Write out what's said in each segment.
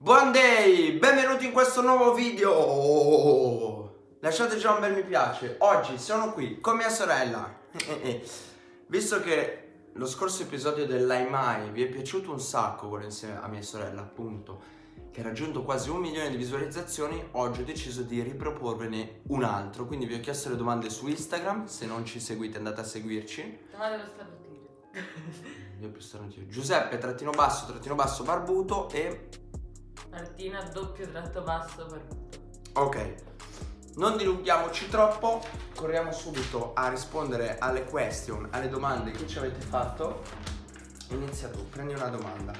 Buon day! Benvenuti in questo nuovo video! Lasciate già un bel mi piace. Oggi sono qui con mia sorella. Visto che lo scorso episodio dell'Ai Mai vi è piaciuto un sacco, quello insieme a mia sorella, appunto, che ha raggiunto quasi un milione di visualizzazioni, oggi ho deciso di riproporvene un altro. Quindi vi ho chiesto le domande su Instagram, se non ci seguite andate a seguirci. Domande lo starnutire. Giuseppe, trattino basso, trattino basso, barbuto e Martina doppio tratto basso barbuto. Ok, non dilunghiamoci troppo, corriamo subito a rispondere alle question, alle domande che ci avete fatto. Inizia tu, prendi una domanda.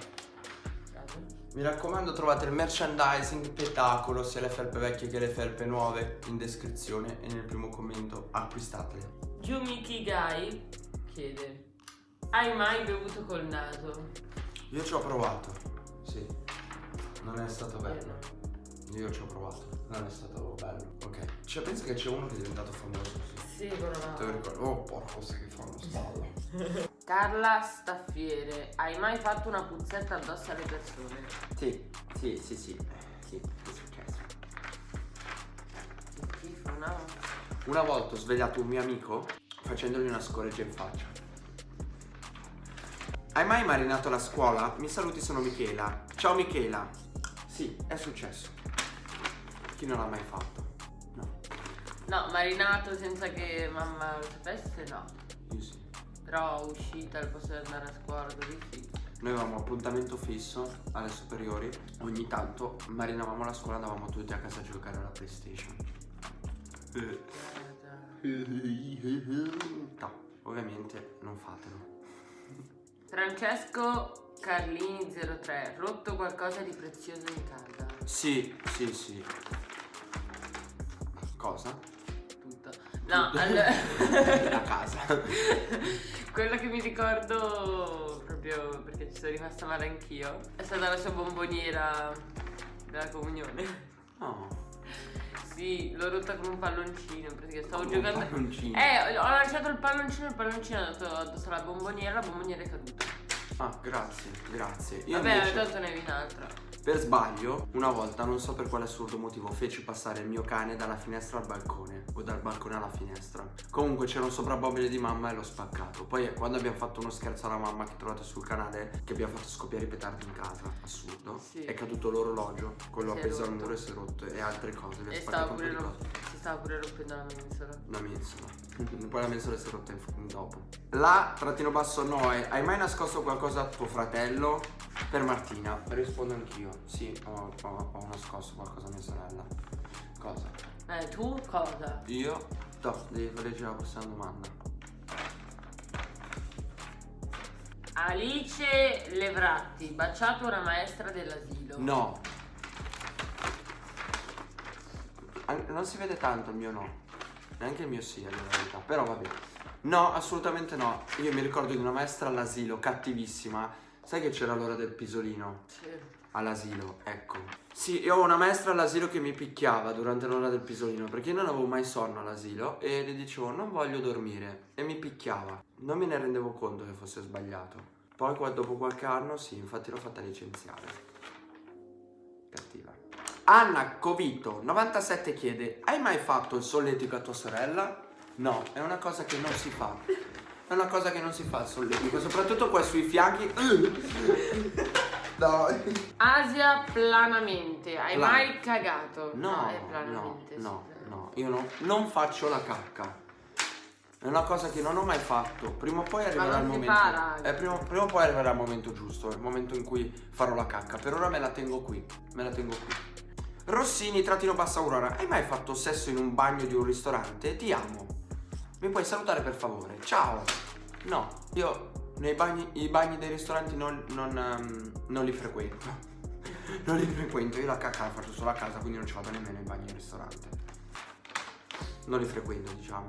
Mi raccomando trovate il merchandising spettacolo, sia le felpe vecchie che le felpe nuove, in descrizione e nel primo commento acquistatele. Yumi Kigai chiede Hai mai bevuto col naso? Io ci ho provato, non è stato bello. Io ci ho provato, non è stato bello. Ok, cioè pensa che c'è uno che è diventato famoso così. Sì, quello Te lo ricordo? Oh porco, sai che fa uno sballo. Carla Staffiere Hai mai fatto una puzzetta addosso alle persone? Sì, sì, sì, sì. Sì, è successo. Che schifo, no? Una volta ho svegliato un mio amico facendogli una scoreggia in faccia. Hai mai marinato la scuola? Mi saluti, sono Michela. Ciao Michela. Sì, è successo. Chi non l'ha mai fatto? No, No, marinato senza che mamma lo sapesse, no. io sì. Però uscita al posto di andare a scuola così sì. Noi avevamo appuntamento fisso alle superiori. Ogni tanto marinavamo la scuola, andavamo tutti a casa a giocare alla PlayStation. Eh. No, ovviamente non fatelo. Francesco Carlini 03 Rotto qualcosa di prezioso in casa? Sì, sì, sì. Cosa? Tutto. No, Tutto. allora... La casa. Quello che mi ricordo proprio perché ci sono rimasta male anch'io è stata la sua bomboniera della comunione. No. Sì, l'ho rotta con un palloncino perché stavo Come un giocando. palloncino. Eh, ho lanciato il palloncino, il palloncino è andato addosso alla bomboniera, la bomboniera è caduta. Ah, grazie, grazie. Io Vabbè, invece, tanto ne avevi un'altra. per sbaglio, una volta, non so per quale assurdo motivo, feci passare il mio cane dalla finestra al balcone. O dal balcone alla finestra. Comunque c'era un soprammobile di mamma e l'ho spaccato. Poi eh, quando abbiamo fatto uno scherzo alla mamma che trovate sul canale, che abbiamo fatto scoppiare i petardi in casa, assurdo. Sì. È caduto l'orologio, quello Si appeso al rotto. muro e si è rotto. E altre cose. Vi E stava spaccato un po' pure, di ro- cose. si stava pure rompendo la mensola. Una mensola. Poi la mensola si è rotta dopo. La trattino basso Noe, hai mai nascosto qualcosa a tuo fratello? Per Martina, rispondo anch'io. Sì, ho, ho- ho nascosto qualcosa a mia sorella. Cosa? Eh, tu cosa? Io? No, devi leggere la prossima domanda. Alice Levratti, baciato una maestra dell'asilo. No. Non si vede tanto il mio no. Neanche il mio sì, a verità. Però vabbè. No, assolutamente no. Io mi ricordo di una maestra all'asilo, cattivissima. Sai che c'era l'ora del pisolino? Sì. All'asilo, ecco. Sì, io ho una maestra all'asilo che mi picchiava durante l'ora del pisolino perché io non avevo mai sonno all'asilo e le dicevo non voglio dormire e mi picchiava. Non me ne rendevo conto che fosse sbagliato. Poi dopo qualche anno sì, infatti l'ho fatta licenziare. Cattiva. Anna Covito 97 chiede Hai mai fatto il solletico a tua sorella? No, è una cosa che non si fa. È una cosa che non si fa il solletico, soprattutto qua sui fianchi. Dai. Asia planamente, hai Plan- mai cagato? No, no, no, sì. no, io no- non faccio la cacca. È una cosa che non ho mai fatto. Prima o poi arriverà il momento. eh, prima, prima o poi arriverà il momento giusto, il momento in cui farò la cacca. Per ora me la tengo qui. Me la tengo qui. Rossini, trattino bassa Aurora. Hai mai fatto sesso in un bagno di un ristorante? Ti amo. Mi puoi salutare per favore? Ciao. No, io nei bagni, i bagni dei ristoranti non, non, ehm, non li frequento. non li frequento. Io la cacca la faccio solo a casa, quindi non ci vado nemmeno ai bagni del ristorante. Non li frequento, diciamo.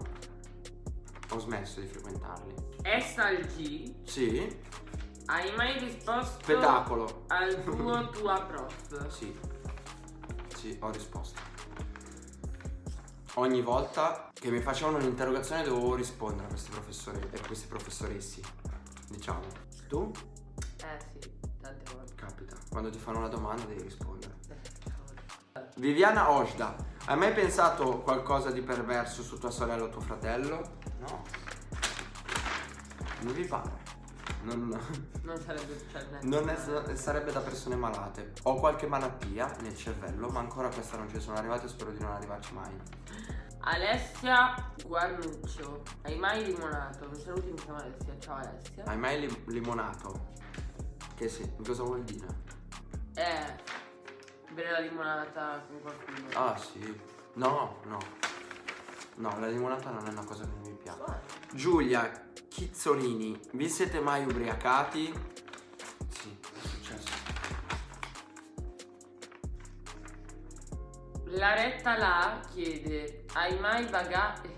Ho smesso di frequentarli. Estal G, Sì? hai mai risposto Spettacolo. al tuo tua prof? Sì. Sì, ho risposto. Ogni volta che mi facevano un'interrogazione dovevo rispondere a questi professori e a questi professoressi. Diciamo. Tu? Eh sì, tante volte. Capi. capita. Quando ti fanno una domanda devi rispondere. Eh, Viviana Ojda, hai mai pensato qualcosa di perverso su tua sorella o tuo fratello? No. Non vi pare. Non, Non sarebbe cioè, non è- sarebbe da persone malate. Ho qualche malattia nel cervello, ma ancora questa non ci sono arrivate e spero di non arrivarci mai. Alessia Guarnuccio, hai mai limonato? Mi saluti, mi chiamo Alessia. Ciao Alessia. Hai mai lim- limonato? Che sì, cosa vuol dire? Eh, bere la limonata con qualcuno. Ah sì. No, no. No, la limonata non è una cosa che mi piace. Giulia Chizzolini, vi siete mai ubriacati? Sì, è successo. La retta là chiede, hai mai bagato...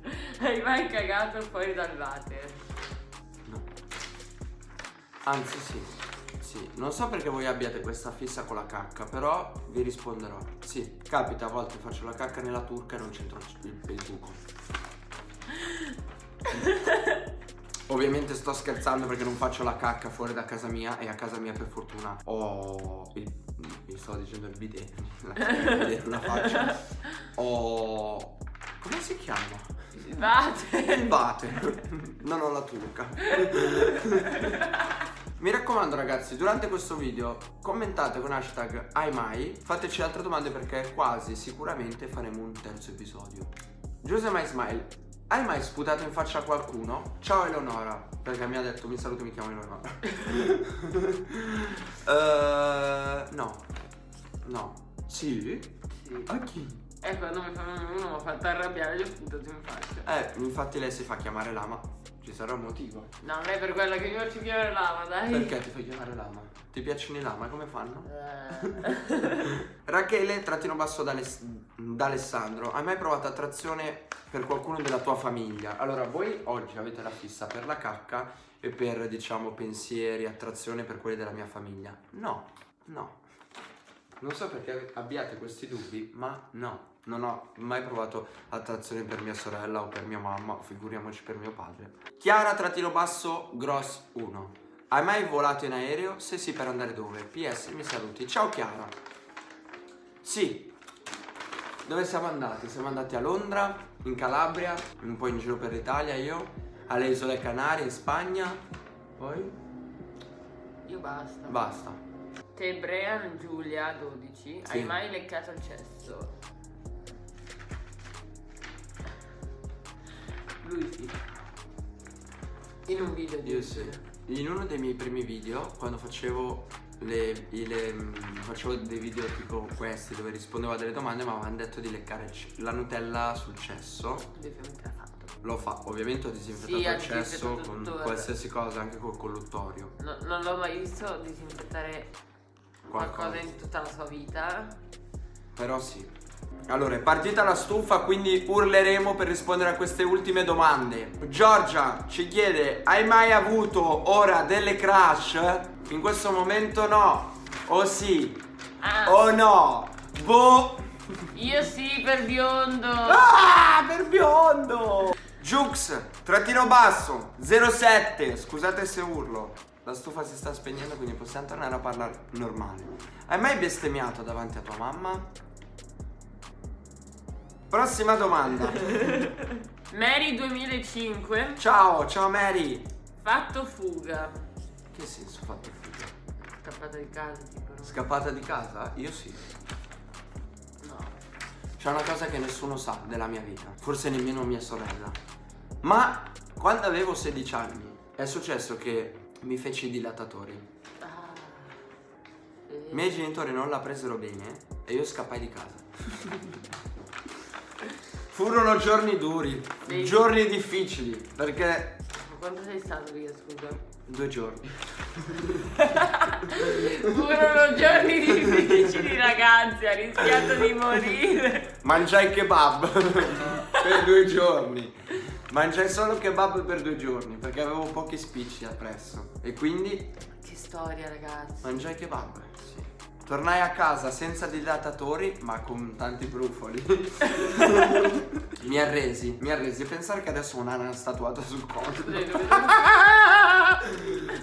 hai mai cagato fuori dal water? No. Anzi sì, sì. Non so perché voi abbiate questa fissa con la cacca, però vi risponderò. Sì, capita a volte faccio la cacca nella turca e non c'entro il, il buco. Ovviamente sto scherzando perché non faccio la cacca fuori da casa mia e a casa mia per fortuna ho il, mi sto dicendo il bidet, la, il bidet non la faccio. Ho come si chiama? Il water. Il water. Non ho la turca. Mi raccomando ragazzi, durante questo video commentate con hashtag hai mai, fateci altre domande perché quasi sicuramente faremo un terzo episodio. Giuse My Smile, hai mai sputato in faccia a qualcuno? Ciao Eleonora, perché mi ha detto mi saluto mi chiamo Eleonora. Eh, no, no, sì? Sì. A chi? E quando mi fa uno mi ha fatto arrabbiare gli ho sputato in faccia. Eh, infatti lei si fa chiamare Lama, ci sarà un motivo. No, non è per quello che mi faccio chiamare lava, dai. Perché ti fai chiamare Lama? Ti piacciono i Lama? Come fanno? Eh. Rachele, trattino basso d'Aless- d'Alessandro, hai mai provato attrazione per qualcuno della tua famiglia? Allora, voi oggi avete la fissa per la cacca e per, diciamo, pensieri, attrazione per quelli della mia famiglia? No, no. Non so perché abbiate questi dubbi, ma no. Non ho mai provato attrazione per mia sorella o per mia mamma, figuriamoci per mio padre. Chiara, trattino basso, gross 1. Hai mai volato in aereo? Se sì, per andare dove? PS, mi saluti. Ciao Chiara. Sì. Dove siamo andati? Siamo andati a Londra, in Calabria, un po' in giro per l'Italia io, alle Isole Canarie, in Spagna. Poi? Io basta. Basta. Tebrean Giulia 12, Sì. hai mai leccato il cesso? Lui sì. In un video di Io sì. In uno dei miei primi video, quando facevo le, le- mm, facevo dei video tipo questi dove rispondevo a delle domande, mi avevano detto di leccare la Nutella sul cesso. Fatto. Lo fa, ovviamente ho disinfettato Sì, il cesso con tutto, qualsiasi cosa, anche col colluttorio. No- non l'ho mai visto disinfettare qualcosa Qualcosa. in tutta la sua vita. Però sì. Allora, è partita la stufa, quindi urleremo per rispondere a queste ultime domande. Giorgia ci chiede, hai mai avuto ora delle crush? In questo momento no. O sì. Ah, O no. Boh. io sì per biondo. Ah, per biondo. Jux, trattino basso, 07. Scusate se urlo. La stufa si sta spegnendo, quindi possiamo tornare a parlare normale. Hai mai bestemmiato davanti a tua mamma? Prossima domanda. Mary 2005, Ciao, ciao Mary. fatto fuga. Che senso fatto figa? Scappata di casa, tipo. Scappata di casa? Io sì. No. C'è una cosa che nessuno sa della mia vita, forse nemmeno mia sorella. Ma quando avevo 16 anni è successo che mi feci i dilatatori. Ah. Sì. I miei genitori non la presero bene e io scappai di casa. Furono giorni duri, Sì. giorni difficili, perché Ma quanto sei stato via, scusa? due giorni. Furono giorni difficili, ragazzi, ha rischiato di morire. Mangiai kebab per due giorni. Mangiai solo kebab per due giorni perché avevo pochi spicci appresso. E quindi Che storia, ragazzi. mangiai kebab. Sì. Tornai a casa senza dilatatori ma con tanti brufoli. mi arresi, mi arresi. Pensare che adesso ho un'ana statuata sul collo.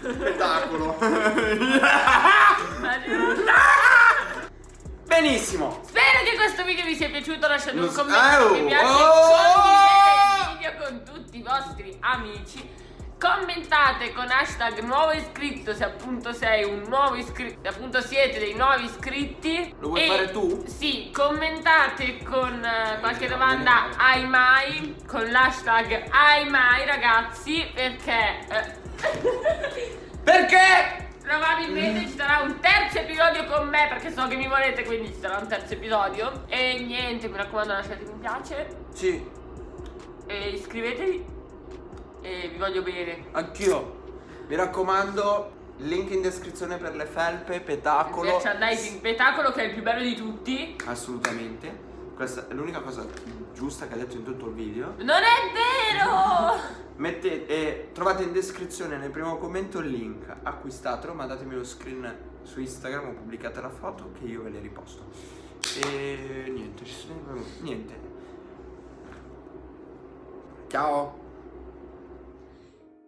Spettacolo. Benissimo. Spero che questo video vi sia piaciuto, lasciate un commento, Oh, mi piace, oh! Con tutti i vostri amici. Commentate con hashtag nuovo iscritto se appunto sei un nuovo iscritto, se appunto siete dei nuovi iscritti. Lo vuoi E- fare tu? Sì, commentate con eh, qualche domanda ai mai, con l'hashtag ai mai ragazzi, perché... eh, Perché? Probabilmente ci sarà un terzo episodio con me perché so che mi volete, quindi ci sarà un terzo episodio. E niente, mi raccomando lasciate mi piace Sì, e iscrivetevi. E vi voglio bene. anch'io. Mi raccomando, link in descrizione per le felpe, petacolo. Merchandising Petacolo che è il più bello di tutti. Assolutamente. Questa è l'unica cosa giusta che ha detto in tutto il video. Non è vero! Mettete, e trovate in descrizione nel primo commento il link. Acquistatelo, mandatemi lo screen su Instagram o pubblicate la foto che io ve le riposto. E niente, ci sono- niente. Ciao.